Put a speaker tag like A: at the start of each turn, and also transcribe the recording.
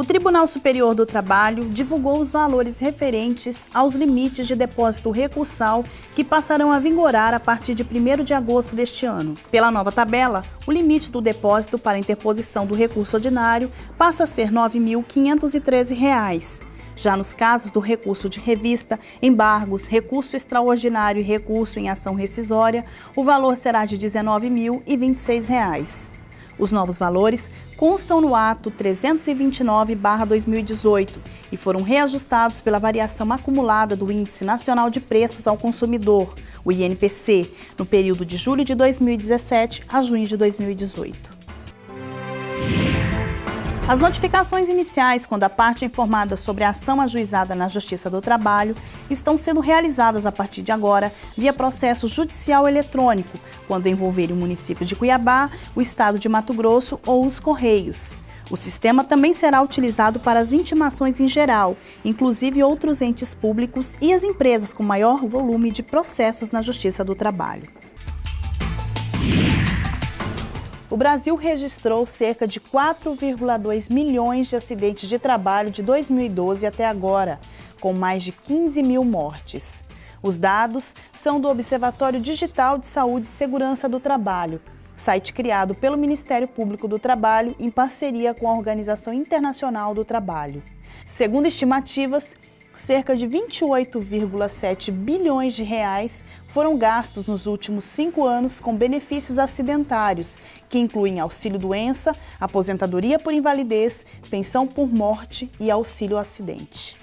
A: O Tribunal Superior do Trabalho divulgou os valores referentes aos limites de depósito recursal que passarão a vigorar a partir de 1 de agosto deste ano. Pela nova tabela, o limite do depósito para interposição do recurso ordinário passa a ser R$ 9.513. Já nos casos do recurso de revista, embargos, recurso extraordinário e recurso em ação rescisória, o valor será de R$ 19.026. Os novos valores constam no ato 329-2018 e foram reajustados pela variação acumulada do Índice Nacional de Preços ao Consumidor, o INPC, no período de julho de 2017 a junho de 2018. As notificações iniciais, quando a parte é informada sobre a ação ajuizada na Justiça do Trabalho, estão sendo realizadas a partir de agora via processo judicial eletrônico, quando envolverem o município de Cuiabá, o estado de Mato Grosso ou os Correios. O sistema também será utilizado para as intimações em geral, inclusive outros entes públicos e as empresas com maior volume de processos na Justiça do Trabalho. O Brasil registrou cerca de 4,2 milhões de acidentes de trabalho de 2012 até agora, com mais de 15 mil mortes. Os dados são do Observatório Digital de Saúde e Segurança do Trabalho, site criado pelo Ministério Público do Trabalho em parceria com a Organização Internacional do Trabalho. Segundo estimativas, cerca de 28,7 bilhões de reais foram gastos nos últimos cinco anos com benefícios acidentários, que incluem auxílio-doença, aposentadoria por invalidez, pensão por morte e auxílio-acidente.